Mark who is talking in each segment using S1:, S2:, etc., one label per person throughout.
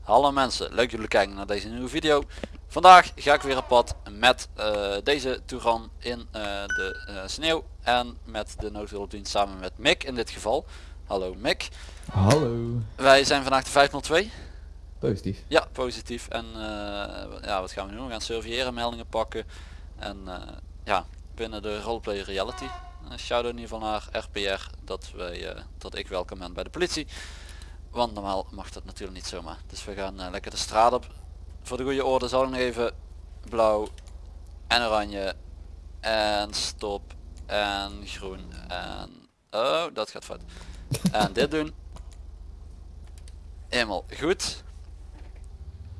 S1: Hallo mensen, leuk dat jullie kijken naar deze nieuwe video. Vandaag ga ik weer op pad met eh, deze Touran in eh, de eh, sneeuw en met de noodhulpdienst samen met Mick in dit geval. Hallo Mick.
S2: Hallo.
S1: Wij zijn vandaag de 502.
S2: Positief.
S1: Ja, positief. En ja, wat gaan we nu doen? We gaan surveilleren, meldingen pakken. En ja, binnen de roleplay reality. Uh, shout in ieder geval naar RPR dat, wij, dat ik welkom ben bij de politie. Want normaal mag dat natuurlijk niet zomaar. Dus we gaan lekker de straat op. Voor de goede orde zal ik nog even blauw en oranje en stop en groen en oh dat gaat fout. En dit doen. Helemaal goed.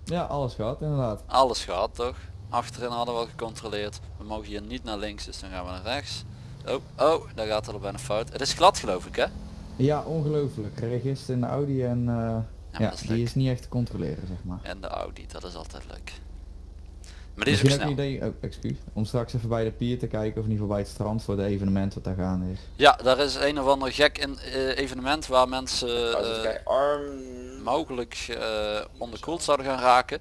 S2: Ja, alles gaat inderdaad.
S1: Alles gaat toch. Achterin hadden we al gecontroleerd. We mogen hier niet naar links, dus dan gaan we naar rechts. Oh, oh, daar gaat er bijna fout. Het is glad geloof ik hè?
S2: Ja, ongelooflijk. Register in de Audi en uh,
S1: Ja,
S2: ja,
S1: dat is
S2: die
S1: leuk.
S2: is niet echt te controleren zeg maar.
S1: En de Audi, dat is altijd leuk. Maar die is ook
S2: Misschien ook
S1: snel.
S2: een idee, oh, excuus, om straks even bij de pier te kijken of in ieder geval bij het strand voor de evenement wat daar gaande is.
S1: Ja, daar is een of ander gek in, eh, evenement waar mensen eh,
S3: het arm...
S1: mogelijk eh, onderkoeld zouden gaan raken.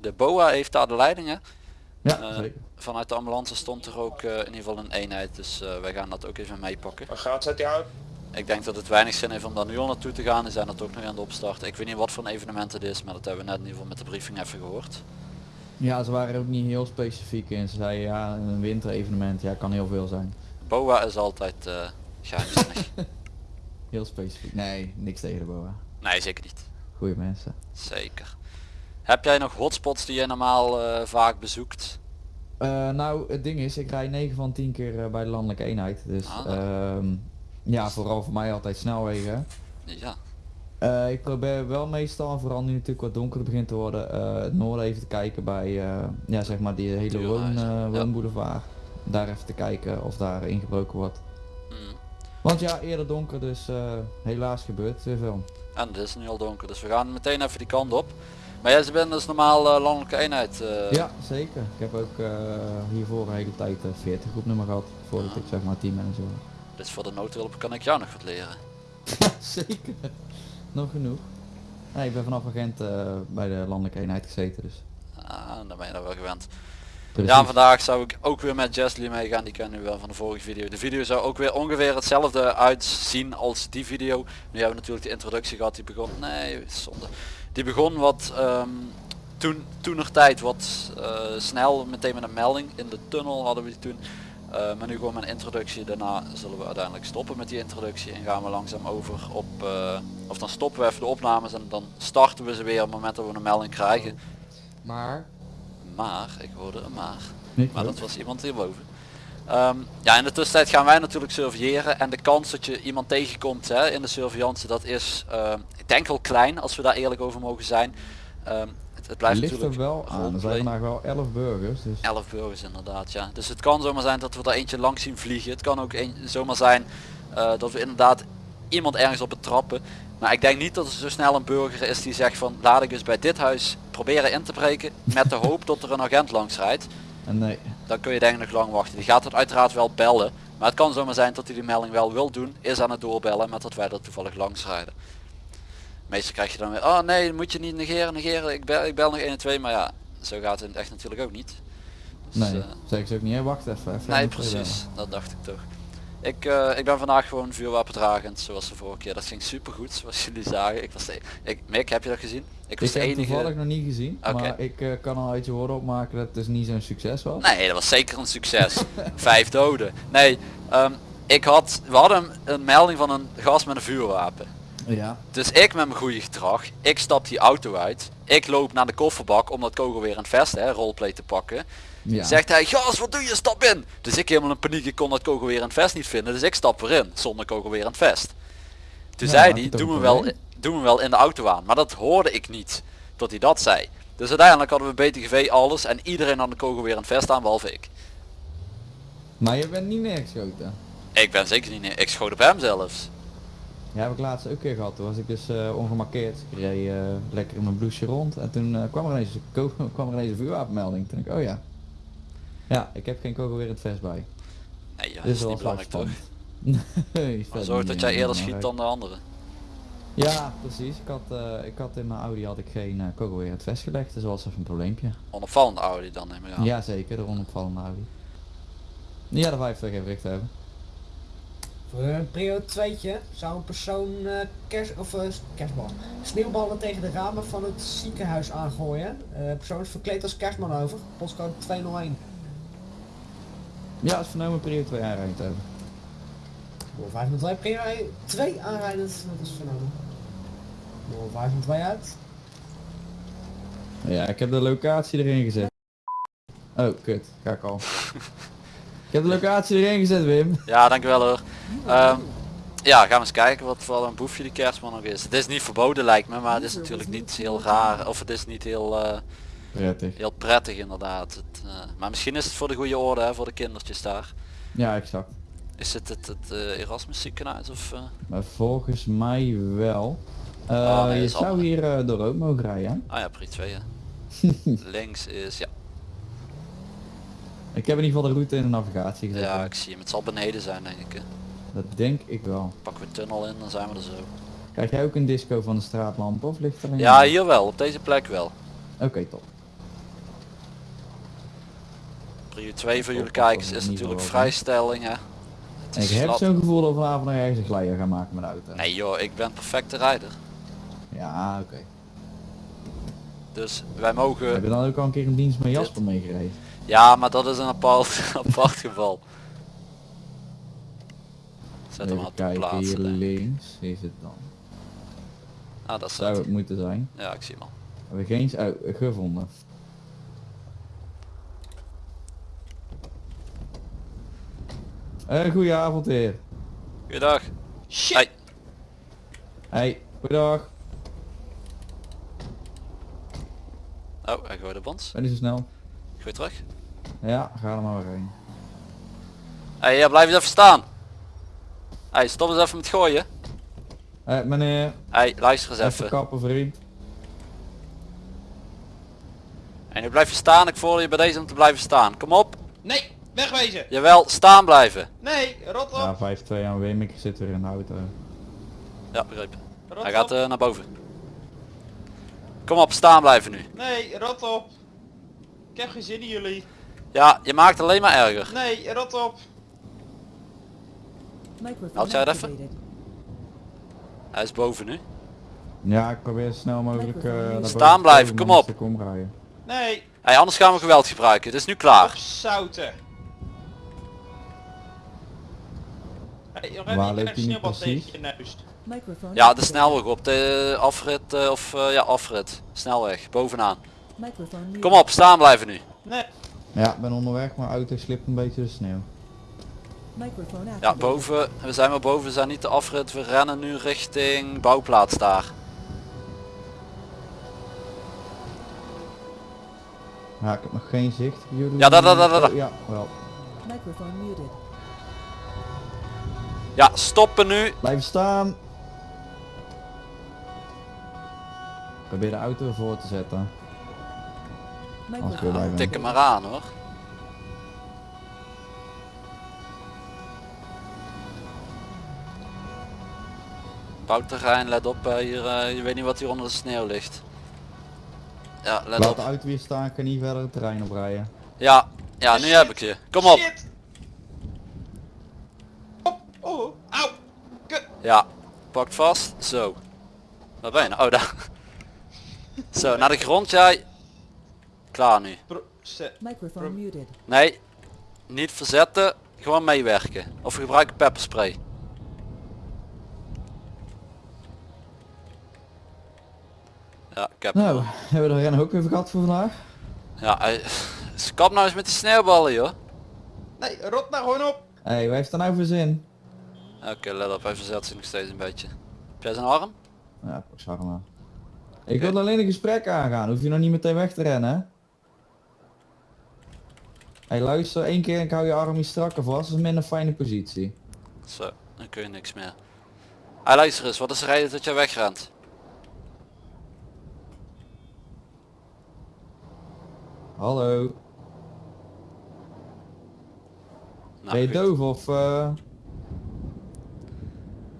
S1: De BOA heeft daar de leidingen.
S2: Ja,
S1: Eh,
S2: zeker.
S1: Vanuit de ambulance stond er ook eh, in ieder geval een eenheid, dus eh, wij gaan dat ook even meepakken.
S3: Waar gaat zet die uit?
S1: Ik denk dat het weinig zin heeft om daar nu al naartoe te gaan, die zijn dat ook nog aan de opstart. Ik weet niet wat voor een evenement het is, maar dat hebben we net in ieder geval met de briefing even gehoord.
S2: Ja, ze waren ook niet heel specifiek in. Ze zeiden ja, een winterevenement, ja, kan heel veel zijn.
S1: BOA is altijd uh, geheimzinnig.
S2: Heel specifiek. Nee, niks tegen de boa.
S1: nee, zeker niet.
S2: Goeie mensen.
S1: Zeker. Heb jij nog hotspots die je normaal eh, vaak bezoekt?
S2: Eh, nou, het ding is, ik rij 9 van 10 keer eh, bij de landelijke eenheid. Dus
S1: Ah.
S2: ehm, ja, vooral voor mij altijd snelwegen.
S1: Ja.
S2: Ik probeer wel meestal, vooral nu natuurlijk wat donkerder begint te worden, het noorden even te kijken bij, ja zeg maar die hele woon,
S1: ja.
S2: woonboulevard. Daar even te kijken of daar ingebroken wordt.
S1: Mm.
S2: Want ja, eerder donker, dus helaas gebeurt weer veel.
S1: En het is nu al donker, dus we gaan meteen even die kant op. Maar jij bent dus normaal eh, landelijke eenheid. eh,
S2: Ja, zeker. Ik heb ook eh, hiervoor een hele tijd eh 40 groepnummer gehad, voordat ik zeg maar teammanager was.
S1: Dus voor de noodhulp kan ik jou nog wat leren.
S2: zeker. Nog genoeg. Nee, ik ben vanaf agent bij de landelijke eenheid gezeten, dus.
S1: Ah, dan ben je daar wel gewend.
S2: Precies.
S1: Ja, vandaag zou ik ook weer met Jesly meegaan. Die kennen we wel van de vorige video. De video zou ook weer ongeveer hetzelfde uitzien als die video. Nu hebben we natuurlijk de introductie gehad. Die begon, nee, zonde. Die begon wat ehm toen, toenertijd wat eh, snel, meteen met een melding. In de tunnel hadden we die toen. Maar nu gewoon mijn introductie. Daarna zullen we uiteindelijk stoppen met die introductie. En gaan we langzaam over op, eh, of dan stoppen we even de opnames. En dan starten we ze weer op het moment dat we een melding krijgen.
S4: Maar
S1: Maar, ik hoorde een maar. Maar dat was iemand hierboven. Ehm ja, in de tussentijd gaan wij natuurlijk surveilleren en de kans dat je iemand tegenkomt hè, in de surveillance, dat is, ehm, ik denk wel klein als we daar eerlijk over mogen zijn. Ehm, het, het blijft
S2: ligt er
S1: natuurlijk
S2: wel aan. Er zijn vandaag wel 11 burgers, dus
S1: 11 burgers inderdaad, ja. Dus het kan zomaar zijn dat we er eentje langs zien vliegen. Het kan ook een, zomaar zijn eh, dat we inderdaad iemand ergens op betrappen. Maar ik denk niet dat er zo snel een burger is die zegt van laat ik eens bij dit huis proberen in te breken met de hoop dat er een agent langs rijdt
S2: en nee.
S1: Dan kun je denk ik nog lang wachten. Die gaat het uiteraard wel bellen. Maar het kan zomaar zijn dat hij die melding wel wil doen. Is aan het doorbellen met dat wij er toevallig langs rijden. Meestal krijg je dan weer, oh nee, moet je niet negeren, negeren. Ik bel, ik bel nog 1 en 2. Maar ja, zo gaat het echt natuurlijk ook niet. Dus,
S2: Nee,
S1: eh,
S2: zeg ze ook niet. Hè, wacht even. even
S1: nee, precies. Dat dacht ik toch. Ik, eh, ik ben vandaag gewoon vuurwapendragend, zoals de vorige keer. Dat ging super goed, zoals jullie zagen. Ik was de, ik, Mick, heb je dat gezien? Ik was
S2: Ik
S1: de
S2: heb
S1: enige.
S2: toevallig nog niet gezien, maar ik eh, kan al uit je woorden opmaken dat het dus niet zo'n succes was.
S1: Nee, dat was zeker een succes. Vijf doden. Nee, ehm, ik had, we hadden een melding van een gast met een vuurwapen.
S2: Ja.
S1: Dus ik met mijn goede gedrag, ik stap die auto uit. Ik loop naar de kofferbak om dat kogel weer in het vest, hè, roleplay te pakken.
S2: Ja.
S1: Zegt hij, gas wat doe je, stap in. Dus ik helemaal in paniek, ik kon dat kogel weer in het vest niet vinden. Dus ik stap erin, zonder kogel weer in het vest. Toen
S2: Ja,
S1: zei hij,
S2: je toch
S1: doe me,
S2: een
S1: wel,
S2: probleem?
S1: doe me wel in de auto aan. Maar dat hoorde ik niet, tot hij dat zei. Dus uiteindelijk hadden we BTGV alles en iedereen had de kogel weer in het vest aan, behalve ik.
S2: Maar je bent niet neergeschoten.
S1: Ik ben zeker niet neer. Ik schoot op hem zelfs.
S2: Ja, heb ik laatst ook een keer gehad. Toen was ik dus eh, ongemarkeerd. Ik reed eh, lekker in mijn blouseje rond. En toen eh, kwam, er ineens, kwam er ineens een vuurwapenmelding. Toen dacht ik, oh ja. Ja, ik heb geen kogel weer in het vest bij.
S1: Nee ja, dat is niet belangrijk toch?
S2: Nee,
S1: Maar zorg dat jij eerder schiet dan de anderen.
S2: Ja, precies. Ik had, eh, ik had in mijn Audi had ik geen uh, kogel weer het vest gelegd, dus dat was even een probleempje.
S1: Onopvallende Audi dan neem ik aan.
S2: Ja, zeker, de onopvallende Audi. Ja, de 50 even recht hebben.
S3: Voor een prio 2'tje zou een persoon eh kers, of, kerstbal, sneeuwballen tegen de ramen van het ziekenhuis aangooien. Eh persoon is verkleed als kerstman over. Postcode 201.
S2: Ja, is vernomen prio 2 aanrijden te hebben.
S3: Door 5 met 2 prio 2 aanrijdend. Dat is vernomen. Door 5 met 2 uit.
S2: Ja, ik heb de locatie erin gezet. Oh, kut. Ga ik al. ik heb de locatie erin gezet, Wim.
S1: Ja, dankjewel hoor. Ehm, ja, gaan we eens kijken wat voor een boefje die kerstman nog is. Het is niet verboden lijkt me, maar het is natuurlijk niet heel raar. Of het is niet heel, eh,
S2: Prettig.
S1: heel prettig inderdaad. Het, eh, maar misschien is het voor de goede orde, hè, voor de kindertjes daar.
S2: Ja, exact.
S1: Is het het, het eh, Erasmus ziekenhuis of... eh?
S2: Maar volgens mij wel.
S1: Ah, nee,
S2: je zou hier door rood mogen rijden.
S1: Ah ja, pri 2 hè. Links is, ja.
S2: Ik heb in ieder geval de route in de navigatie gezet.
S1: Ja, ik zie hem. Het zal beneden zijn denk ik. hè.
S2: Dat denk ik wel.
S1: Pakken we tunnel in, dan zijn we er zo.
S2: Krijg jij ook een disco van de straatlamp of ligt er een?
S1: Ja, hier wel. Op deze plek wel.
S2: Oké, top.
S1: Prio 2 voor jullie kijkers is natuurlijk vrijstelling hè.
S2: Ik heb zo'n gevoel dat we vanavond nog ergens een glijder gaan maken met de auto.
S1: Nee joh, ik ben perfecte rijder.
S2: Ja, oké.
S1: Dus wij mogen...
S2: Heb je dan ook al een keer een dienst met Jasper meegereden?
S1: Ja, maar dat is een apart, apart geval. Zet hem
S2: hier
S1: plaatsen. denk ik.
S2: links is het dan.
S1: Ah, dat
S2: Zou het moeten zijn.
S1: Ja, ik zie hem al.
S2: Hebben we geen... Oh, gevonden. Een goeie avond weer.
S1: Goeiedag.
S4: Shit!
S1: Hey.
S2: Hey, goeiedag.
S1: Oh, hij gooide op ons.
S2: Ben je zo snel?
S1: Gooi terug.
S2: Ja, ga er maar weer heen.
S1: Hey, ja, blijf eens even staan. Hey, stop eens even met gooien.
S2: Hé, meneer.
S1: Hey, luister eens
S2: Even,
S1: even.
S2: kappen, vriend.
S1: En nu blijf je staan. Ik voel je bij deze om te blijven staan. Kom op.
S4: Nee, wegwezen!
S1: Jawel, staan blijven.
S4: Nee, rot op!
S2: Ja, 5-2 aan Wim. Ik zit weer in de auto.
S1: Ja, begrepen.
S4: Rot
S1: Hij gaat
S4: op.
S1: eh, naar boven. Kom op, staan blijven nu.
S4: Nee, rot op! Ik heb geen zin in jullie.
S1: Ja, je maakt alleen maar erger.
S4: Nee, rot op!
S1: Houd jij het even? Hij is boven nu.
S2: Ja, ik probeer zo snel mogelijk eh naar boven
S1: Staan blijven, kom
S2: om
S1: op.
S2: omrijden.
S4: Nee,
S1: Hey, anders gaan we geweld gebruiken. Het is nu klaar.
S4: opzouten! Hey,
S2: Waar loopt hij nu precies?
S1: Ja, de snelweg op de afrit eh, of eh, ja afrit. Snelweg, bovenaan. Kom op, staan blijven nu.
S4: Nee,
S2: Ja, ik ben onderweg, maar auto slipt een beetje de sneeuw.
S1: Ja, boven. We zijn maar boven, we zijn niet de afrit. We rennen nu richting bouwplaats daar.
S2: Ja, ik heb nog geen zicht. Jullie
S1: Ja, daar, daar, daar, daar.
S2: Oh, ja, wel.
S1: Ja, stoppen nu.
S2: Blijf staan. Probeer de auto ervoor te zetten. Blijven.
S1: Tik hem maar aan hoor. Bouwterrein, let op eh, hier, eh, je weet niet wat hier onder de sneeuw ligt. Ja, let
S2: Laat
S1: op.
S2: de auto weer staan, kan niet verder het terrein oprijden.
S1: Ja, ja, nu heb ik je. Kom op.
S4: Shit! Op! Oh, auw! Kut!
S1: Ja, pak vast. Zo. Waar ben je nou? Oh, daar. Zo, naar de grond jij. Klaar nu. Nee, niet verzetten. Gewoon meewerken. Of gebruik pepperspray. Ja, ik heb
S2: Nou, hebben we de rennen ook even gehad voor vandaag?
S1: Ja, hij... Kap nou eens met die sneeuwballen joh.
S4: Nee, rot nou gewoon op!
S2: Hé, hey, waar heeft dat nou voor zin?
S1: Oké, let op, hij verzet zich nog steeds een beetje. Heb jij zijn arm?
S2: Ja, ik zag hem wel. Ik wil alleen een gesprek aangaan, hoef je nog niet meteen weg te rennen hè? Hey, luister, één keer en ik hou je arm iets strakker vast, dat is minder fijne positie.
S1: Zo, dan kun je niks meer. Hij luister eens, wat is de reden dat jij wegrent?
S2: Hallo. Ben je
S1: goed.
S2: doof of... eh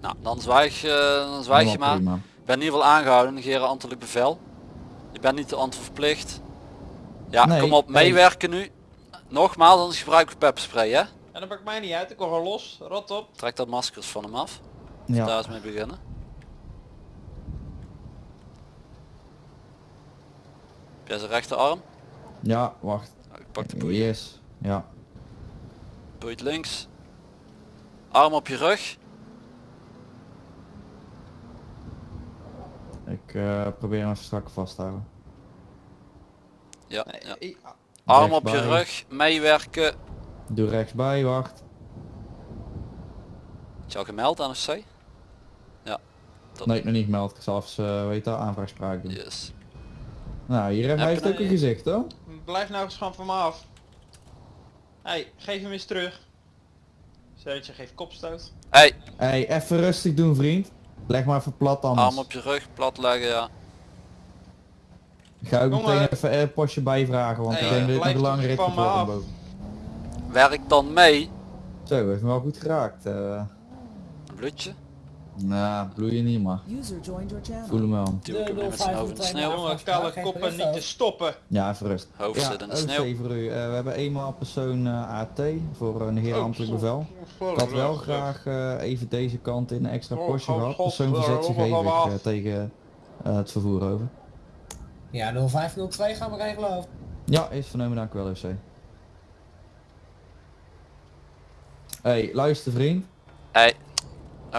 S1: Nou, dan zwijg, eh, dan zwijg je maar.
S2: prima.
S1: Ik ben in ieder geval aangehouden, negeren ambtelijk bevel. Je bent niet te antwoord verplicht. Ja,
S2: Nee,
S1: kom op,
S2: nee.
S1: meewerken nu. Nogmaals, anders gebruik ik pepspray, hè?
S4: En dat maakt mij niet uit, ik gewoon los. Rot op.
S1: Trek dat maskers van hem af.
S2: Ja.
S1: Daar is mee beginnen. Heb jij zijn rechterarm?
S2: ja, wacht.
S1: Nou, ik pak de boei.
S2: Yes. Ja.
S1: Boeit links. Arm op je rug.
S2: Ik eh, probeer hem even strak vast te houden.
S1: Ja,
S4: Nee,
S1: ja.
S4: ik-
S1: Arm op je rug. Meewerken.
S2: Doe rechtsbij, wacht.
S1: Is je al gemeld aan C? Ja. Dat
S2: Nee, nog niet gemeld. Ik zal even, eh, weet dat, aanvraagspraak doen.
S1: Yes.
S2: Nou, hier
S1: Heb
S2: hij heeft ook een gezicht hoor.
S4: Blijf nou eens gewoon van me af. hey, geef hem eens terug. Zetje, geef kopstoot.
S1: Hey,
S2: Hey, even rustig doen vriend. Leg maar even plat anders.
S1: arm op je rug, plat leggen, ja.
S2: Ik ga ook
S4: Jongen.
S2: meteen even een postje bijvragen, want
S4: Hey,
S2: ik denk dat dit een worden
S4: af.
S2: boven.
S1: Werk dan mee.
S2: Zo, heeft me wel goed geraakt. eh
S1: Een bloedje.
S2: Nou, bloeien niet maar. Voel hem wel.
S1: Duw ik hem zijn hoofd in de sneeuw.
S4: Jongen, kale koppen niet te stoppen.
S2: Ja, even rust.
S1: Hoofd
S2: ja,
S1: zit in de sneeuw.
S2: voor u. Eh, we hebben eenmaal persoon eh, AT voor een heer
S4: Oh,
S2: ambtelijk bevel. Ik had wel graag eh, even deze kant in een extra
S4: Oh,
S2: postje
S4: oh,
S2: gehad. Persoon verzet zich even eh, tegen eh, het vervoer over.
S3: Ja, 0502 gaan we regelen over.
S2: Ja, is vernomen dank u wel OC. Hey, luister vriend.
S1: Hey.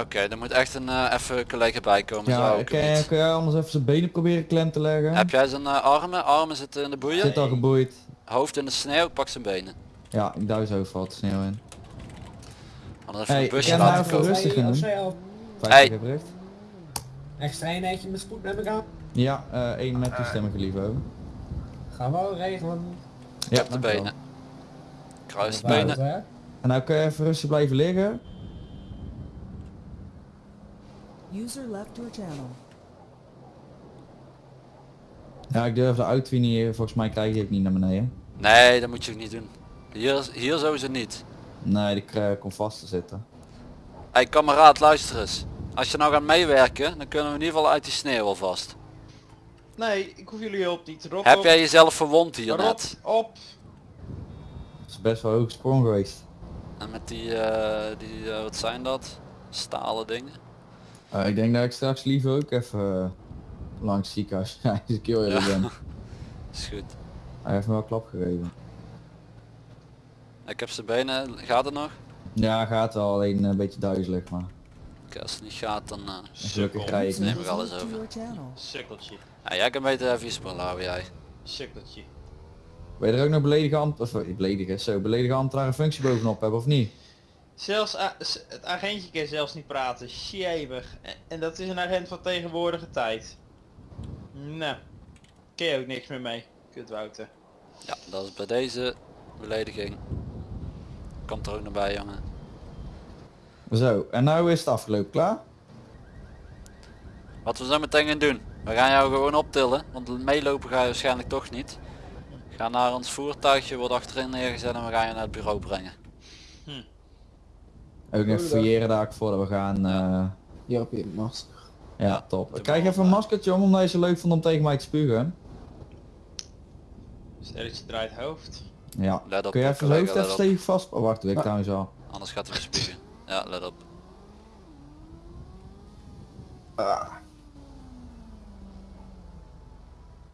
S1: Oké, er moet echt een eh, even collega bij komen.
S2: Ja,
S1: zo ook
S2: kun,
S1: niet.
S2: kun jij anders even zijn benen proberen klem te leggen?
S1: Heb jij zijn eh, armen? Armen zitten in de boeien.
S2: Zit al geboeid.
S1: Hoofd in de sneeuw, pak zijn benen.
S2: Ja, ik duw zo valt de sneeuw in.
S1: Anders even
S2: Hey,
S1: een busje laten
S2: nou
S1: komen.
S2: rustig Vijftig
S1: Hey.
S3: extra eenheidje met spoed neem ik aan.
S2: Ja, eh één met toestemming geliefd over.
S3: Gaan we wel regelen.
S2: Ja,
S1: Op de benen. Kruis de benen.
S2: En nou kun je even rustig blijven liggen.
S5: User left your channel.
S2: Ja, ik durf de auto niet, volgens mij krijg je ook niet naar beneden.
S1: Nee, dat moet je ook niet doen. Hier, hier sowieso niet.
S2: Nee, die krijg- komt vast te zitten.
S1: Hey kameraad, luister eens. Als je nou gaat meewerken, dan kunnen we in ieder geval uit die sneeuw alvast.
S4: Nee, ik hoef jullie hulp niet. Rot
S1: Heb
S4: op.
S1: jij jezelf verwond hier net?
S4: Rot op.
S2: Dat is best wel hoog sprong geweest.
S1: En met die, eh, die eh, wat zijn dat? Stalen dingen.
S2: Eh, ik denk dat ik straks liever ook even eh, langs ziekenhuis ja, eens een keer eerlijk ben.
S1: Is goed.
S2: Hij heeft me wel klap gegeven.
S1: Ik heb zijn benen, gaat het nog?
S2: Ja, gaat wel, alleen een beetje duizelig, maar
S1: Oké, als het niet gaat dan...
S2: gelukkig krijg ik
S1: neem ik alles over.
S4: Sukkeltje.
S1: Ja, jij kan beter even spullen houden jij.
S4: Sukkeltje.
S2: Wil je er ook nog beledige ambt, of eh, beledige, zo, beledige ambtenaren functie bovenop hebben of niet?
S4: Zelfs het agentje kan zelfs niet praten. Sjebig. En, en dat is een agent van tegenwoordige tijd. Nou. Ken je ook niks meer mee. Kut Wouter.
S1: Ja, dat is bij deze belediging. Komt er ook nog bij jongen.
S2: Zo, en nou is het afgelopen, klaar?
S1: Wat we zo meteen gaan doen. We gaan jou gewoon optillen, want meelopen ga je waarschijnlijk toch niet. Ga naar ons voertuigje, wordt achterin neergezet en we gaan je naar het bureau brengen.
S2: Ook even fouilleren daar voordat we gaan. eh,
S6: Hier heb je een masker.
S2: ja, top.
S1: doe
S2: Krijg even
S1: op,
S2: een maskertje om, omdat je zo leuk vond om tegen mij te spugen.
S4: Sterretje draait hoofd.
S2: Ja.
S1: Let op,
S2: Kun je even
S1: collega,
S2: hoofd even
S1: op.
S2: stevig vast... Oh, wacht, ik
S6: Ja.
S2: trouwens al.
S1: Anders gaat hij weer spugen. Ja, let op.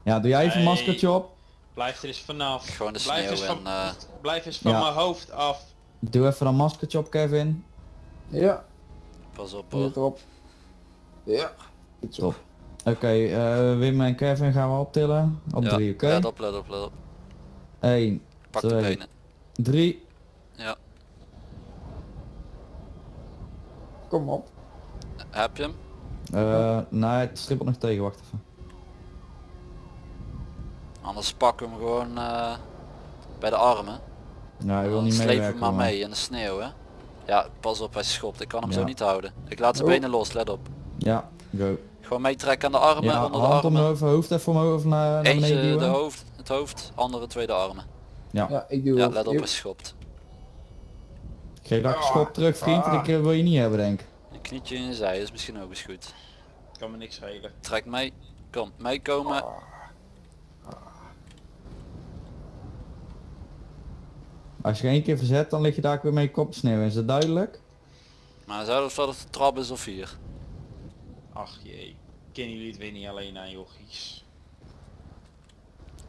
S2: Ja, doe jij even een maskertje op.
S4: Blijf er eens vanaf.
S1: Gewoon de
S4: blijf
S1: sneeuw
S4: eens van,
S1: en, eh,
S4: blijf eens van
S2: Ja.
S4: mijn hoofd af.
S2: Doe even een maskertje op, Kevin.
S6: Ja,
S1: Pas op hoor.
S6: erop. Ja.
S2: Top. Oké, eh, Wim en Kevin gaan we optillen. Op
S1: Ja,
S2: drie, oké?
S1: Let op, let op, let op.
S2: 1,
S1: Pak de benen.
S2: 3.
S1: Ja,
S6: Kom op.
S1: heb je hem?
S2: Uh, nee, het strippelt nog tegen, wacht even.
S1: Anders pak hem gewoon eh, bij de armen.
S2: Nou, hij wil
S1: Dan
S2: niet
S1: sleep
S2: meewerken.
S1: hem maar mee in de sneeuw hè. Ja, pas op, hij schopt. Ik kan hem zo niet houden. Ik laat zijn
S6: Oh.
S1: benen los, let op.
S2: Ja, go.
S1: Gewoon meetrekken aan de armen,
S2: Ja,
S1: onder de
S2: hand om
S1: armen.
S2: over hoofd even omhoog of naar, naar beneden
S1: Eentje de hoofd, het hoofd, andere twee de armen.
S2: Ja.
S6: Ja, ik doe
S1: Ja, let op, hij schopt.
S2: Geef dat schop terug vriend, dat wil je niet hebben denk ik.
S1: Een knietje in je zij is misschien ook eens goed.
S4: Kan me niks schelen.
S1: Trek mee. Kom, meekomen.
S2: Als je één keer verzet, dan lig je daar ook weer mee kop sneeuw. Is dat duidelijk?
S1: Maar zou dat de trap is of hier?
S4: Ach jee. Kennen jullie het weer niet alleen aan jochies?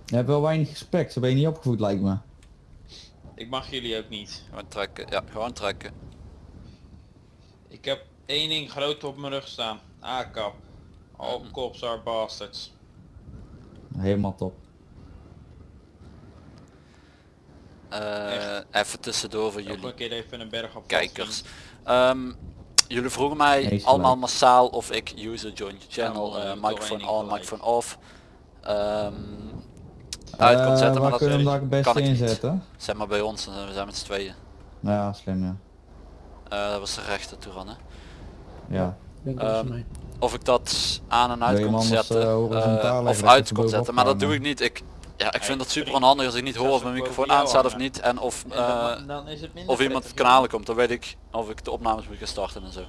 S2: Je hebt wel weinig respect, zo ben je niet opgevoed lijkt me.
S4: Ik mag jullie ook niet.
S1: Gewoon trekken. Ja, gewoon trekken.
S4: Ik heb één ding groot op mijn rug staan. A-kap. All cops are bastards.
S2: Helemaal top.
S1: Eh, even tussendoor voor jullie
S4: een keer even een berg op.
S1: kijkers. Ehm, jullie vroegen mij
S2: Nee,
S1: allemaal massaal of ik user join channel, eh,
S4: toch
S1: microphone on, microphone off. Ehm uit kon zetten, maar dat
S2: kunnen we
S1: kan niet.
S2: inzetten?
S1: Zeg maar bij ons, we zijn met z'n tweeën.
S2: Ja, slim ja.
S1: Eh, dat was de rechter toe hè.
S2: Ja.
S6: Denk dat is
S1: Ehm,
S6: mij.
S1: Of ik dat aan en uit kon zetten. of uit kon zetten. Maar dat doe ik niet. Ik, ja, ik vind het super onhandig als ik niet
S4: dat
S1: hoor of mijn microfoon aanstaat of niet. En of,
S4: En
S1: eh,
S4: dan, dan is het minder
S1: of iemand het kanalen komt. Dan weet ik of ik de opnames moet gaan starten en zo.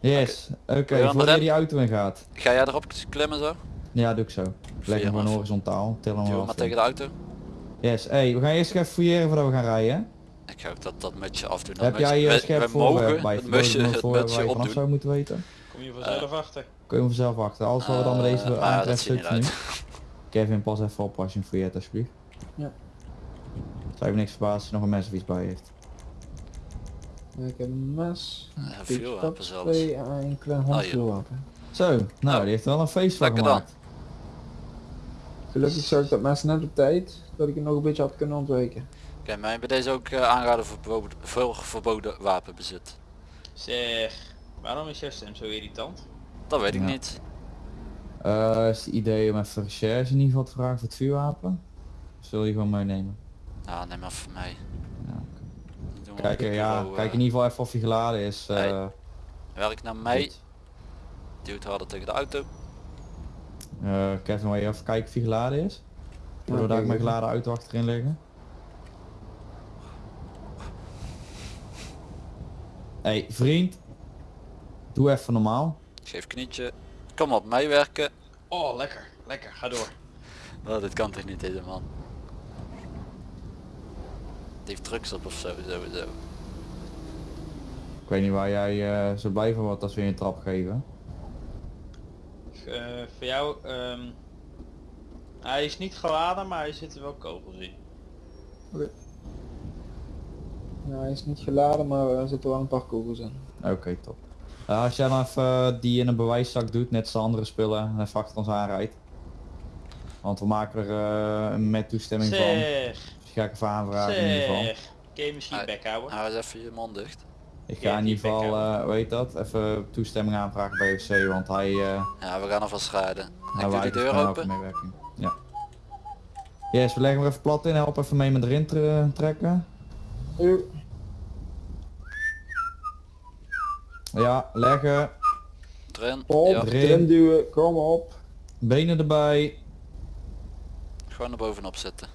S2: Yes, oké,
S1: je de
S2: voordat je die auto in gaat.
S1: Ga jij erop klimmen zo?
S2: Ja, doe ik zo. Leg hem gewoon
S1: maar-
S2: horizontaal, til hem
S1: maar
S2: af.
S1: tegen de auto.
S2: Yes, hey, we gaan eerst even fouilleren voordat we gaan rijden.
S1: Ik ga ook dat, dat mutsje afdoen. Dat
S2: Heb jij
S1: wij-
S2: uh, scherp voorwerp
S1: mogen
S2: bij
S1: het mutsje, het
S2: je vanaf
S1: opdoen.
S2: zou moeten weten?
S4: Kom je vanzelf achter.
S2: Kun je hem zelf achter. Alles wat we dan met deze
S1: Eh, dat
S2: aantreft nu. Kevin, pas even op als je hem fouilleert alsjeblieft.
S6: Ja.
S2: Zou je me niks verbazen als je nog een mes of iets bij heeft.
S6: Ja, ik heb een mes,
S1: Ja,
S6: en een klein
S1: hier.
S6: handvuurwapen.
S2: Zo, nou
S1: Nou,
S2: die heeft wel een feest van
S1: lekker dan.
S2: gemaakt.
S6: Gelukkig zag ik dat mes net op tijd, dat ik het nog een beetje had kunnen ontwijken.
S1: Oké, maar bij deze ook uh, aanraden voor verboden, voor verboden wapenbezit.
S4: Zeg, waarom is jouw stem zo irritant?
S1: Dat weet ik
S2: Ja.
S1: niet.
S2: Eh is het idee om even recherche in ieder geval te vragen voor het vuurwapen? Of zul je gewoon meenemen?
S1: Ja, neem maar voor mij.
S2: Ja, Kijk, eh, ja,
S1: bureau,
S2: kijk
S1: eh,
S2: in ieder geval even of hij geladen is. eh,
S1: Hey. Werk naar mij. Duwt harder tegen de auto.
S2: Eh, Kevin, wil je even kijken of hij geladen is? Daar ook
S6: kijk
S2: mijn geladen auto achterin liggen? hey, vriend. Doe even normaal.
S1: Geef knietje. Kom op, meewerken.
S4: Oh, lekker, lekker, ga door.
S1: Oh, dit kan toch niet deze man. Die heeft drugs op of zo, sowieso.
S2: Ik weet niet waar jij eh, zo blij van wordt als we je een trap geven.
S4: Eh, voor jou, ehm, hij is niet geladen, maar hij zitten wel kogels in.
S6: Ja, hij is niet geladen, maar er zitten wel een paar kogels in.
S2: Oké, top. Eh, als jij dan even eh, die in een bewijszak doet, net als de andere spullen, en even achter ons aanrijdt. Want we maken er eh, met toestemming van. Dus ga ik even aanvragen in ieder geval.
S4: Kun je misschien
S1: Hij-
S4: bek houden?
S1: Hou eens even je mond dicht.
S2: Ik ga in ieder geval,
S4: bek
S2: eh weet dat, even toestemming aanvragen bij FC, want hij, eh
S1: Ja, we gaan alvast rijden. Ik
S2: hij
S1: doe die
S2: weigert
S1: deur open.
S2: Ja. Yes, we leggen hem even plat in, help even mee met erin tre- trekken. Ja, leggen,
S1: Erin.
S6: Op,
S1: Ja,
S6: duwen, kom op.
S2: benen erbij.
S1: gewoon er bovenop zitten.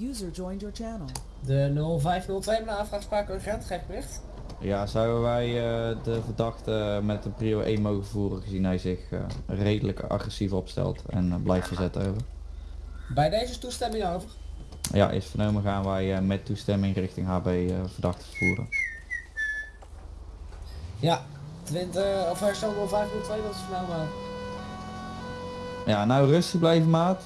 S5: User joined your channel.
S3: De 0502 met een aanvraagspraak urgent, geef bericht.
S2: Ja, zouden wij eh, de verdachte met een prio 1 mogen voeren gezien hij zich eh, redelijk agressief opstelt en eh, blijft verzetten over.
S3: Bij deze is toestemming over.
S2: Ja, is vernomen gaan wij eh, met toestemming richting HB eh, verdachte vervoeren.
S3: Ja, 20 of herstel 0502, dat is vernomen.
S2: Ja, nou rustig blijven maat.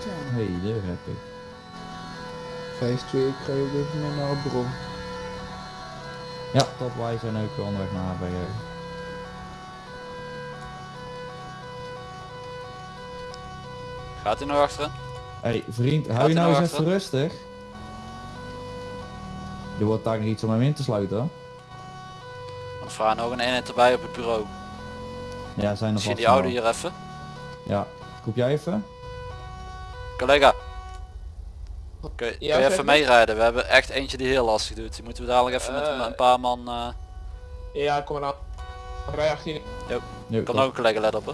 S5: Channel.
S2: Hey, daar heb ik.
S6: 5-2, ik ga je op dit moment naar het bureau.
S2: Ja, top, wij zijn ook onderweg naar eh.
S1: Gaat hij nog achterin?
S2: Hey vriend, hou je nou
S1: nou
S2: eens even rustig. Er wordt daar nog iets om hem in te sluiten. hoor.
S1: Want vraag nog een eenheid erbij op het bureau.
S2: Ja, zijn er
S1: Zie je die oude hier even?
S2: Ja, koep jij even?
S1: Collega. Kun je, kun je even
S6: je?
S1: meerijden? We hebben echt eentje die heel lastig doet. Die moeten we dadelijk even met
S7: Eh,
S1: een paar man... eh
S7: Ja, kom maar aan. Rij 18.
S2: Nu,
S1: kan ook een collega let op hè.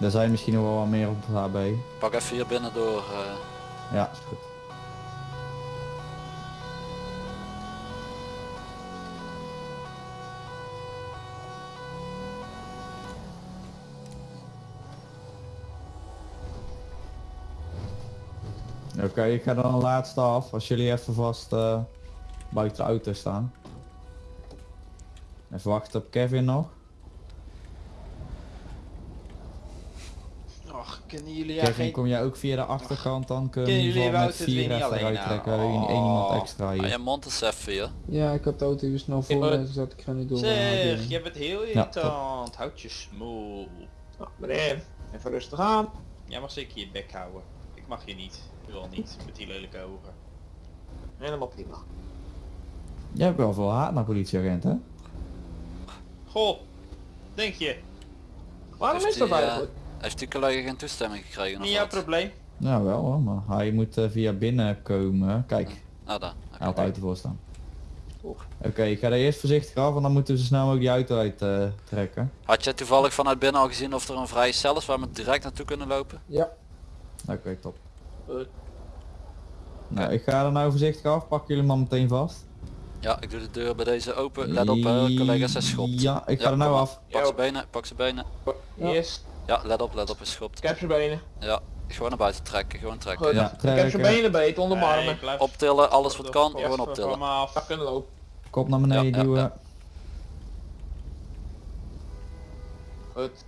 S2: Er zijn misschien nog wel wat meer op HB.
S1: Pak even hier binnen door. eh,
S2: Ja, is goed. Oké, ik ga dan een laatste af. Als jullie even vast eh, buiten de auto staan. Even wachten op Kevin nog.
S4: Och, kunnen jullie ja
S2: Kevin,
S4: geen...
S2: kom jij ook via de achterkant dan? Kunnen
S4: jullie
S2: met vier even
S4: nou?
S2: Eén één iemand
S4: Oh.
S2: extra
S1: ah,
S2: hier.
S1: je mond is even hier.
S6: Ja, ik heb de auto hier snel voor
S7: maar-
S6: me, dus dat ik ga niet door.
S4: Zeg, jij bent heel irritant. Houd je smoel.
S7: Nou, meneer, even rustig aan.
S4: Jij mag zeker je bek houden. Ik mag je niet. Wel niet, met die lelijke ogen.
S7: Helemaal prima.
S2: Jij hebt wel veel haat naar politieagenten, hè?
S4: Goh, denk je?
S7: Waarom
S1: Heeft
S7: is dat
S1: die,
S7: eigenlijk?
S1: Heeft die collega geen toestemming gekregen?
S4: Niet jouw
S1: wat?
S4: probleem.
S2: Ja wel hoor, maar hij moet eh, via binnen komen. Kijk,
S1: Ah, daar.
S2: hij had de auto voor staan. Oké, ik ga er eerst voorzichtig af en dan moeten we zo snel mogelijk die auto uit eh, trekken.
S1: Had jij toevallig vanuit binnen al gezien of er een vrije cel is waar we direct naartoe kunnen lopen?
S6: Ja,
S2: Oké, top.
S7: Goed.
S2: Nou, ik ga er nou voorzichtig af, pak jullie maar meteen vast.
S1: Ja, ik doe de deur bij deze open. Let op, eh, collega's, hij schopt.
S2: Ja, ik ga
S1: Ja,
S2: er nou af.
S1: Pak
S7: Ja.
S1: zijn benen, pak zijn benen.
S7: Yes,
S1: Ja, let op, let op, hij schopt.
S7: ik heb zijn benen.
S1: Ja, gewoon naar buiten trekken, gewoon trekken.
S7: Goed.
S2: Ja,
S7: Ik heb zijn
S2: trekken.
S7: benen beet onder mijn
S4: Nee,
S1: Optillen, alles wat kan, gewoon optillen.
S4: me af.
S7: Ja, kunnen lopen.
S2: Kop naar beneden
S1: Ja, ja,
S2: duwen.
S1: ja.
S7: Goed.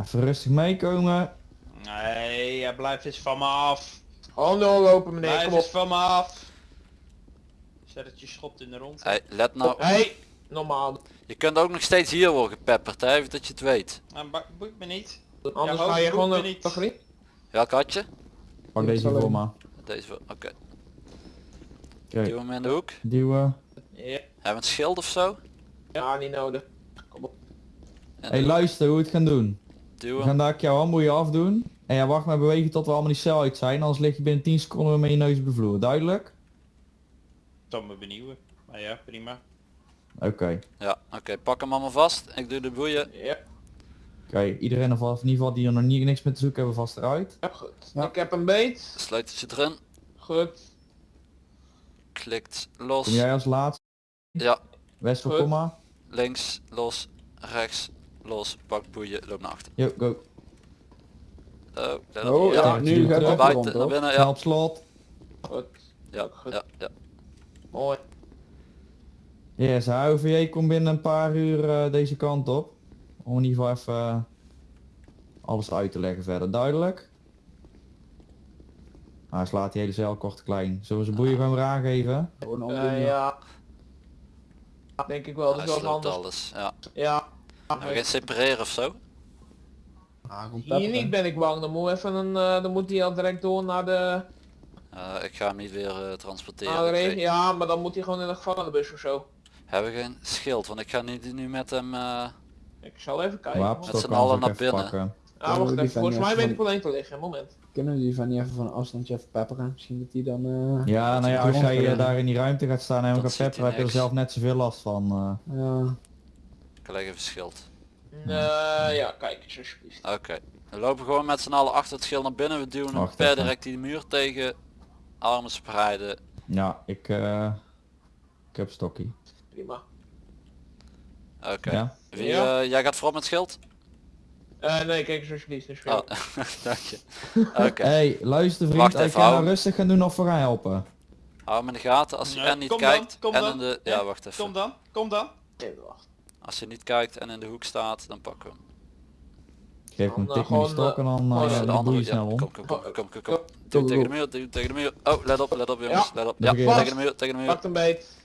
S2: Even rustig meekomen.
S4: Nee, ja, blijf eens van me af.
S7: Gewoon doorlopen meneer,
S4: Blijf
S7: kom
S4: eens
S7: op.
S4: van me af. Zet het je schopt in de rond.
S1: Hey, let nou,
S7: Hey, normaal.
S1: je kunt ook nog steeds hier worden gepepperd, hè, even dat je het weet.
S4: Nou, ba- boeit me niet.
S7: Anders
S4: Ja,
S7: ga je
S4: hoofd
S7: gewoon
S4: me
S7: een
S4: niet.
S1: Welk had je?
S2: Pak deze
S6: zal
S2: voor me.
S1: Deze, voor- oké.
S2: Oké,
S1: Duw hem in de hoek.
S2: duwen.
S7: Ja,
S1: Hebben we een schild of zo?
S7: ja, niet nodig. Kom op.
S1: En
S2: Hey, luister hoe we het gaan doen.
S1: Duw
S2: We
S1: hem.
S2: gaan daar jouw handboeien afdoen. En ja, wacht maar bewegen tot we allemaal die cel uit zijn. Anders lig je binnen 10 seconden weer met je neus op de vloer. Duidelijk?
S4: Dan me benieuwen. Maar ja, prima.
S2: Oké.
S1: Ja, oké, pak hem allemaal vast. Ik doe de boeien.
S7: Ja,
S2: Oké, iedereen of in ieder geval die er nog niet, niks meer te zoeken hebben vast eruit.
S7: ja goed.
S6: Ja.
S7: Ik heb een beet.
S1: Sleuteltje erin.
S7: Goed.
S1: Klikt los.
S2: Kom jij als laatste?
S1: Ja,
S2: Wessel,
S7: Goed.
S2: kom maar.
S1: links, los, rechts, los, pak boeien, loop naar achter.
S2: Yo, go.
S1: Oh, let
S6: Oh, ja,
S1: ja,
S6: nu gaat het
S1: buiten,
S6: rond,
S1: naar binnen, ja.
S2: op slot.
S7: Goed.
S1: Ja,
S7: Goed.
S1: ja, ja.
S7: Mooi.
S2: Yes, HOVJ komt binnen een paar uur eh, deze kant op. Om in ieder geval even eh, alles uit te leggen verder. Duidelijk? Ah, hij slaat die hele cel kort klein. Zullen we zijn boeien gewoon weer aangeven?
S6: gewoon
S7: Eh,
S6: omdoen.
S7: ja. Denk ik wel, dat
S1: Hij
S7: is wel
S1: alles, ja.
S7: Ja.
S1: Gaan we geen separeren of zo?
S6: Ah,
S7: Hier niet ben ik bang, dan moet, even een, eh, dan moet hij al direct door naar de,
S1: Eh, ik ga hem niet weer eh, transporteren.
S7: Ja, maar dan moet hij gewoon in de gevangenenbus of zo.
S1: Hebben we geen schild, want ik ga niet nu met hem... eh,
S7: Ik zal even kijken.
S2: Wapenstok
S1: Met z'n
S2: kan
S1: allen
S2: ze ook
S1: naar binnen.
S2: pakken.
S7: Ah, wacht even. Volgens mij weet ik wel één te liggen. Moment.
S6: Kunnen we die van niet even van een afstandje even pepperen? Misschien dat die dan... eh,
S2: Ja, nou ja, als jij daar in die ruimte gaat staan en gaan
S1: ziet hij
S2: pepperen, heb je er zelf net zoveel last van. eh.
S6: Ja,
S1: ik leg even schild.
S7: Eh, ja, kijk eens alsjeblieft.
S1: Oké. We lopen gewoon met z'n allen achter het schild naar binnen. We duwen hem
S2: Wacht
S1: per direct die muur tegen. Armen spreiden.
S2: Ja, ik, eh, ik heb stokkie.
S7: Prima.
S1: Oké.
S2: Ja?
S1: Wie, eh, jij gaat voorop met schild?
S7: Eh, nee, kijk eens alsjeblieft. Dus
S1: Oh, dank je. Oké.
S2: Hey, luister vriend,
S1: Wacht
S2: ik
S1: even,
S2: ga
S1: hou-
S2: rustig gaan doen of voor gaan helpen.
S1: Hou hem in de gaten. Als je
S4: Nee,
S1: en niet
S4: kom dan,
S1: kijkt
S4: kom
S1: en
S4: dan.
S1: in de...
S4: Ja,
S1: Ja, wacht even.
S4: Kom dan, kom dan.
S7: Even wachten.
S1: Als je niet kijkt en in de hoek staat, dan pakken we hem.
S2: Geef hem tik met die stok en dan uh,
S7: eh,
S1: de andere
S2: snel om.
S1: Kom, kom, kom, kom, kom, kom.
S7: Kom,
S1: Duw tegen de muur, duw tegen de muur. Oh, let op, let op jongens. Let op. Ja, tegen de muur, tegen de muur.
S7: Pak een beet.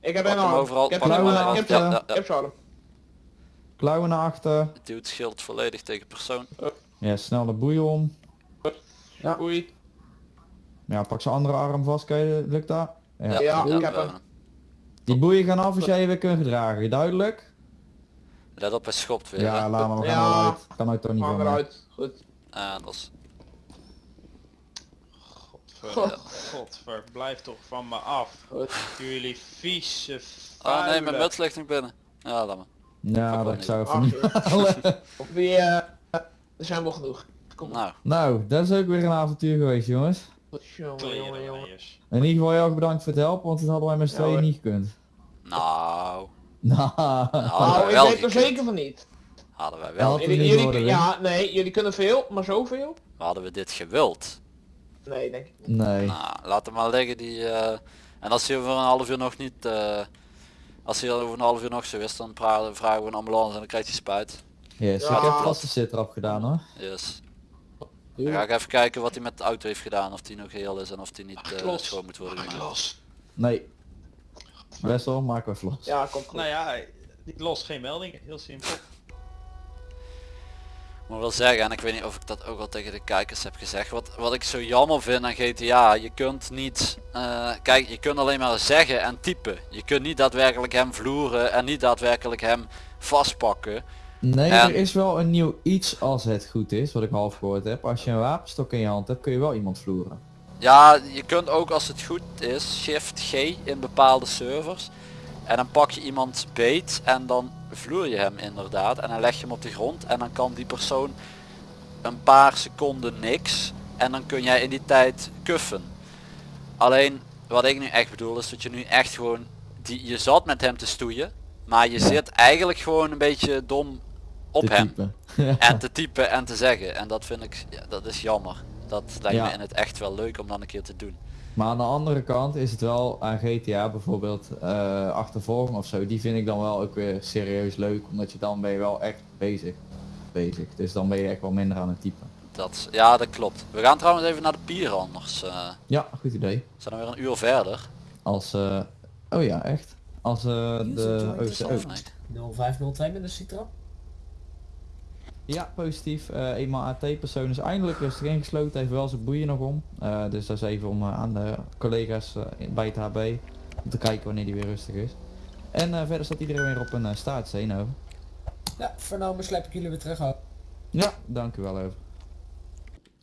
S7: Ik heb
S1: hem overal,
S7: Ik heb
S1: hem
S2: hem
S7: Ik heb arm.
S2: Klauwen naar achter.
S1: Duw het schild volledig tegen persoon.
S2: Ja, snel de boeien om.
S6: Ja.
S7: Oei.
S2: Ja, pak zijn andere arm vast, kan je, lukt dat? Ja.
S7: Ja, ik heb hem.
S1: hem.
S2: Die boeien gaan af als jij je weer kunt gedragen, duidelijk?
S1: Let op, hij schopt weer.
S2: Ja,
S1: hè.
S2: laat maar, we
S7: Ja.
S2: gaan eruit. Kan uit toch niet mij.
S7: eruit. Goed.
S1: En dat is...
S4: Godver, godver, blijf toch van me af.
S7: Goed.
S4: Jullie vieze
S1: Oh nee, mijn
S4: vuile-
S1: muts ligt nog binnen. Ja, laat maar.
S2: Ja,
S1: Fuck
S2: dat ik zou
S7: Ach,
S2: even niet.
S7: Wie, eh, Er zijn wel genoeg. Kom.
S1: Nou,
S2: Nou, dat is ook weer een avontuur geweest jongens.
S7: Jongen, jongen, jongen.
S2: In ieder geval heel erg bedankt voor het helpen, want dat hadden wij met z'n
S7: Ja,
S2: tweeën niet gekund.
S1: nou,
S2: Nou,
S1: hadden
S7: Nou,
S1: wij
S7: ik
S1: wel
S7: weet er zeker van niet.
S1: Hadden wij
S2: Ja,
S1: wel,
S7: Jullie, jullie, ja, nee, jullie kunnen veel, maar zoveel?
S1: hadden we dit gewild.
S7: Nee, denk ik niet.
S2: nee.
S1: Nou, laat hem maar liggen die... eh, en als hij over een half uur nog niet... eh, als hij over een half uur nog zo is, dan pra- vragen we een ambulance en dan krijgt hij spuit.
S2: Yes,
S7: Ja.
S2: ik heb vast de sit erop gedaan hoor.
S1: Yes. Dan ga ik even kijken wat hij met de auto heeft gedaan, of die nog heel is en of die niet eh,
S4: los.
S1: schoon moet worden
S4: Maak
S1: gemaakt.
S2: Nee. Best wel, maak we los.
S7: Ja, komt goed.
S4: Nou ja, die lost geen meldingen. Heel simpel.
S1: Ik moet wel zeggen, en ik weet niet of ik dat ook al tegen de kijkers heb gezegd, wat, wat ik zo jammer vind aan GTA, je kunt niet, eh, kijk, je kunt alleen maar zeggen en typen. Je kunt niet daadwerkelijk hem vloeren en niet daadwerkelijk hem vastpakken.
S2: Nee,
S1: En-
S2: er is wel een nieuw iets als het goed is, wat ik half gehoord heb. Als je een wapenstok in je hand hebt, kun je wel iemand vloeren.
S1: Ja, je kunt ook als het goed is, shift G in bepaalde servers. En dan pak je iemand beet en dan vloer je hem inderdaad. En dan leg je hem op de grond en dan kan die persoon een paar seconden niks. En dan kun jij in die tijd kuffen. Alleen wat ik nu echt bedoel is dat je nu echt gewoon, die, je zat met hem te stoeien. Maar je zit eigenlijk gewoon een beetje dom op
S2: te
S1: hem. En te typen en te zeggen. En dat vind ik, ja, dat is jammer. Dat lijkt
S2: Ja.
S1: me in het echt wel leuk om dan een keer te doen.
S2: Maar aan de andere kant is het wel aan GTA bijvoorbeeld eh achtervolging of zo, die vind ik dan wel ook weer serieus leuk, omdat je dan ben je wel echt bezig. Bezig. Dus dan ben je echt wel minder aan het typen.
S1: Dat, ja, dat klopt. We gaan trouwens even naar de pier anders. eh,
S2: Ja, goed idee.
S1: we zijn dan weer een uur verder.
S2: Als, eh oh ja, echt. Als eh de Oost-
S1: Of
S2: oh,
S1: nee?
S3: 0502 met de Citra.
S2: Ja, positief. Eh eenmaal AT-persoon is eindelijk rustig ingesloten, heeft wel zijn boeien nog om. Eh, dus dat is even om eh, aan de collega's bij het HB om te kijken wanneer die weer rustig is. En eh, verder staat iedereen weer op een uh, staartsteen over.
S3: Ja, vernomen sleep ik jullie weer terug ook.
S2: Ja, dank u wel over.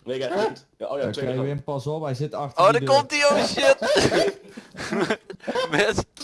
S8: Jij goed? Ja, oh ja, tweede
S2: Wim, pas op, hij zit achter
S1: Oh, daar komt hij, oh shit! Mis,